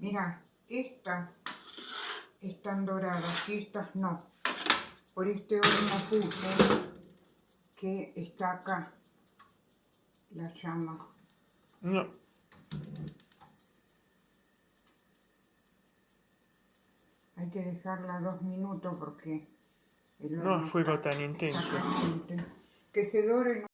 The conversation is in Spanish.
Mira, estas están doradas y estas no. Por este horno puse que está acá la llama. No. Hay que dejarla dos minutos porque el horno fuego está tan intenso. Que se dore